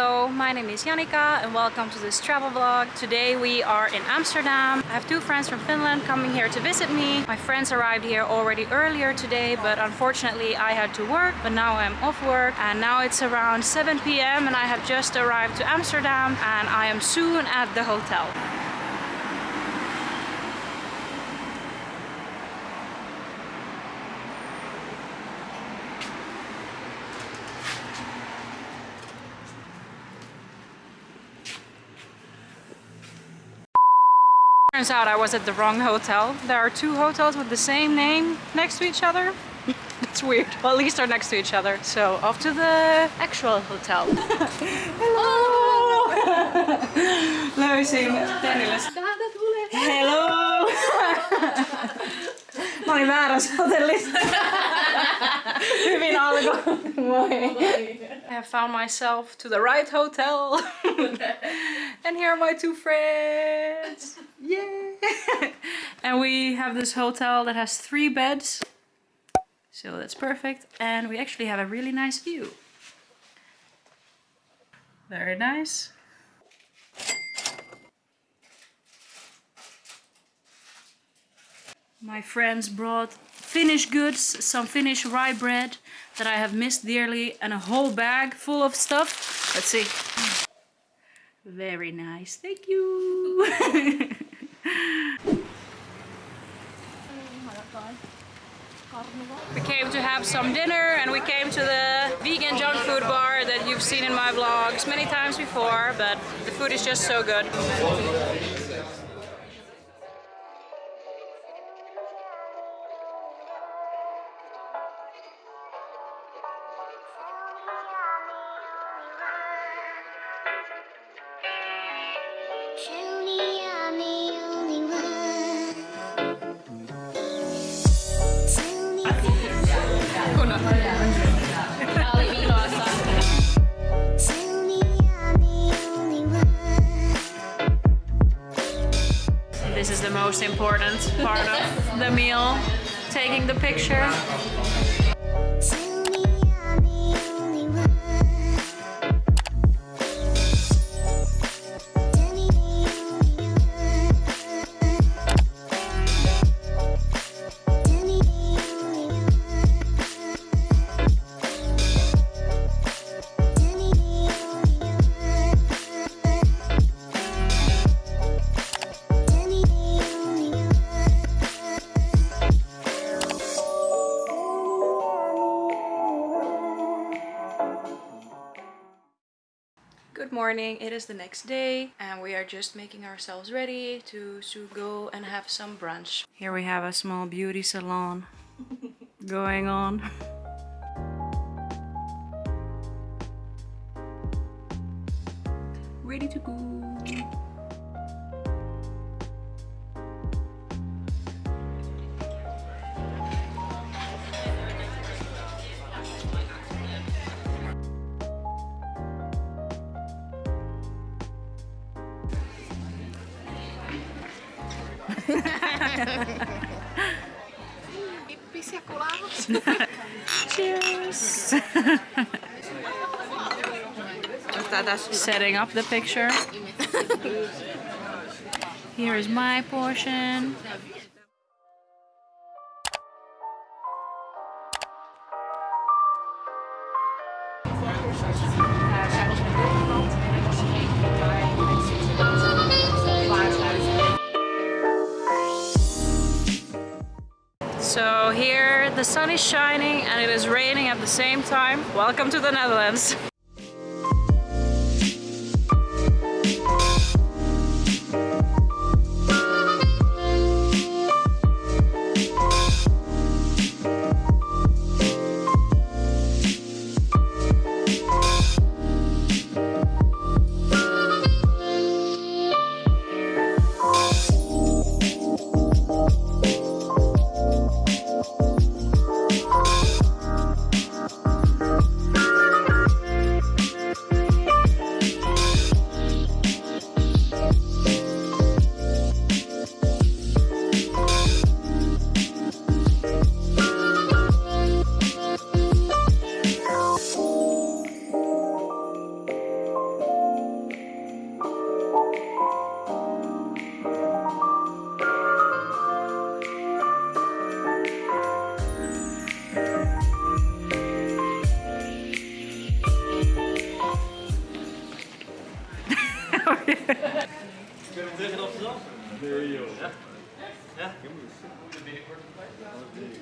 Hello, my name is Janika and welcome to this travel vlog. Today we are in Amsterdam. I have two friends from Finland coming here to visit me. My friends arrived here already earlier today, but unfortunately I had to work. But now I'm off work and now it's around 7 p.m. and I have just arrived to Amsterdam and I am soon at the hotel. Turns out I was at the wrong hotel. There are two hotels with the same name next to each other. That's weird. Well, at least they're next to each other. So off to the actual hotel. Hello! Löysin Denille. Hello! Mä olin väärässä hotellissa. Hyvin alkoi. Moi. I have found myself to the right hotel. and here are my two friends. Yay! and we have this hotel that has three beds. So that's perfect. And we actually have a really nice view. Very nice. My friends brought Finnish goods, some Finnish rye bread that I have missed dearly and a whole bag full of stuff. Let's see. Very nice, thank you. We came to have some dinner and we came to the vegan junk food bar that you've seen in my vlogs many times before, but the food is just so good. Most important part of the meal, taking the picture. Good morning, it is the next day and we are just making ourselves ready to, to go and have some brunch. Here we have a small beauty salon going on. Cheers! Setting up the picture. Here is my portion. So here the sun is shining and it is raining at the same time. Welcome to the Netherlands.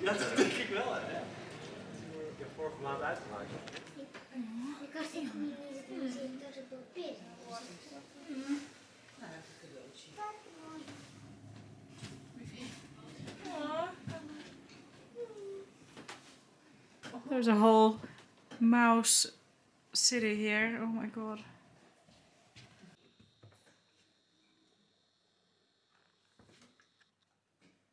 Ja, dat denk ik wel hè. Ik vorige maand uitgemaakt. Ik was echt niet zien dat het op is. There's a whole mouse city here. Oh my god.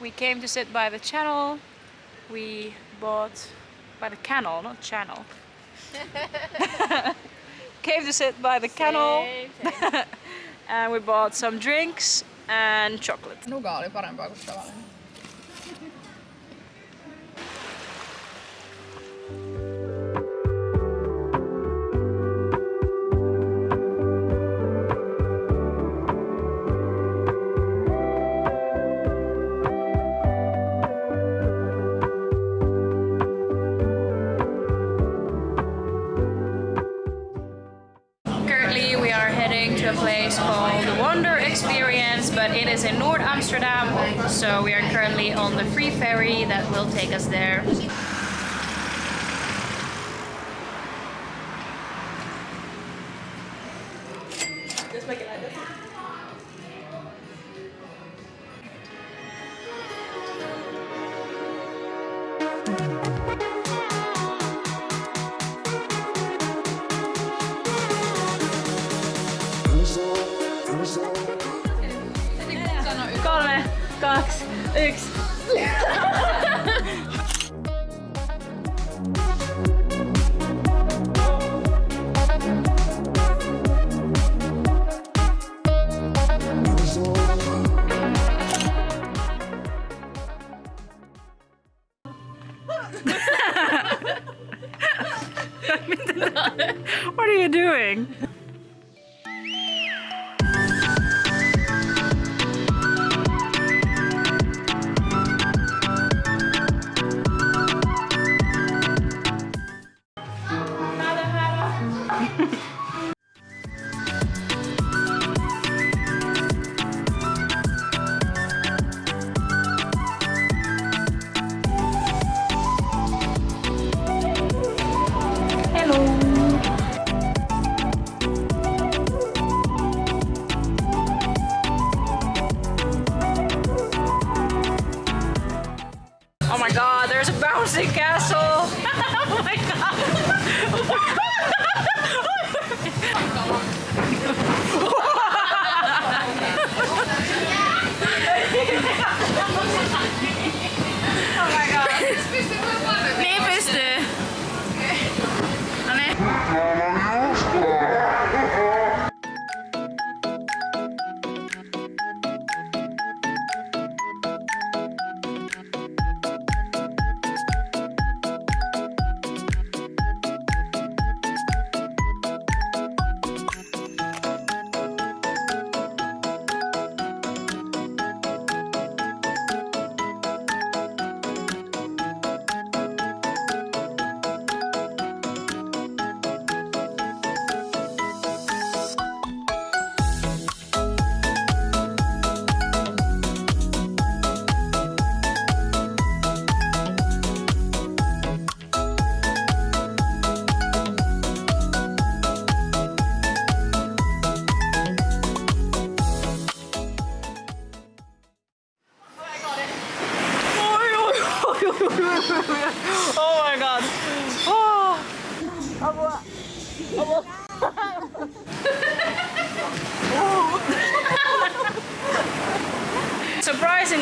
We came to sit by the channel. We bought by the canal, not channel. came to sit by the canal. and we bought some drinks and chocolate. Nuga oli parempaa kuin tavallinen. The free ferry that will take us there. Oh my god, there's a bouncing castle!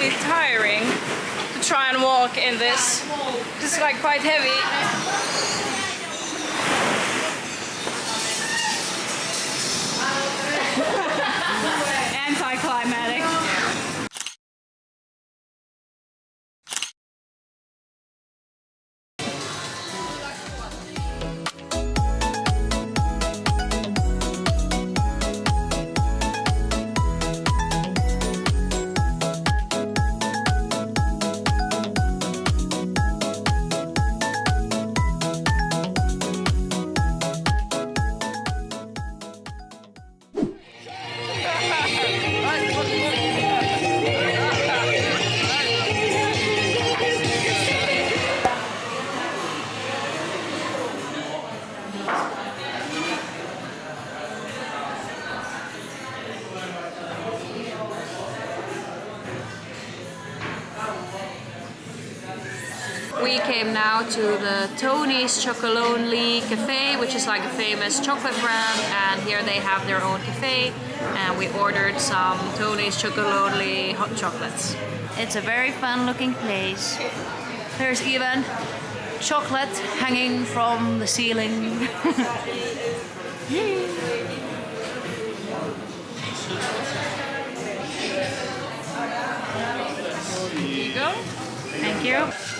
Extremely tiring to try and walk in this. It's like quite heavy. We came now to the Tony's Chocolonely Cafe, which is like a famous chocolate brand, and here they have their own cafe, and we ordered some Tony's Chocolonely hot chocolates. It's a very fun looking place. There's even chocolate hanging from the ceiling. Here you go. Thank you.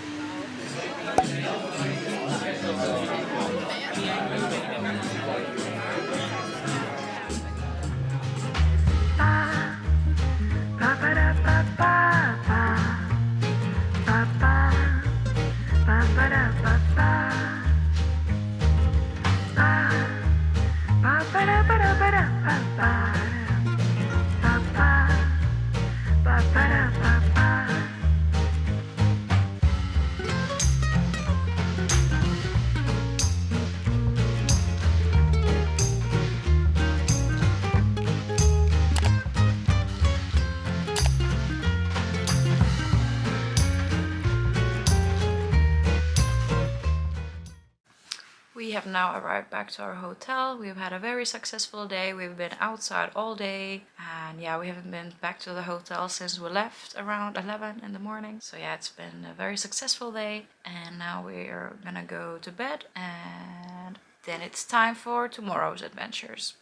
Now arrived back to our hotel. We've had a very successful day. We've been outside all day and yeah, we haven't been back to the hotel since we left around 11 in the morning. So yeah, it's been a very successful day and now we're gonna go to bed and then it's time for tomorrow's adventures.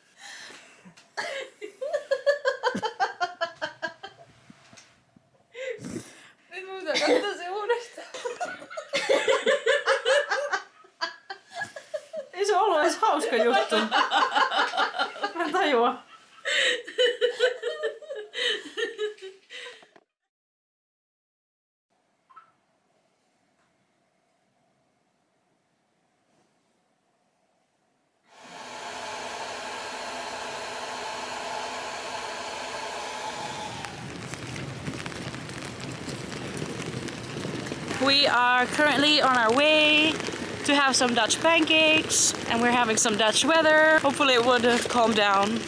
ollut edes hauska juttu. Mä. We are currently on our way to have some Dutch pancakes and we're having some Dutch weather. Hopefully it would calmed down.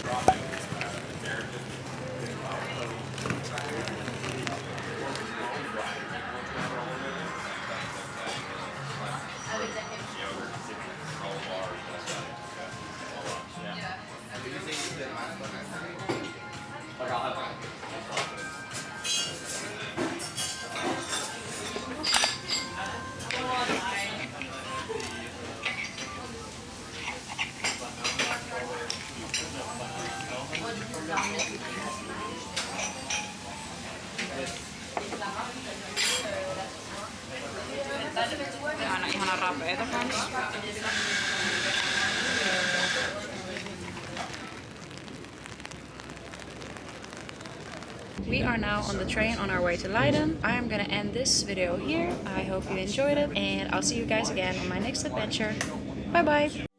We are now on the train on our way to Leiden. I am gonna end this video here. I hope you enjoyed it and I'll see you guys again on my next adventure. Bye bye!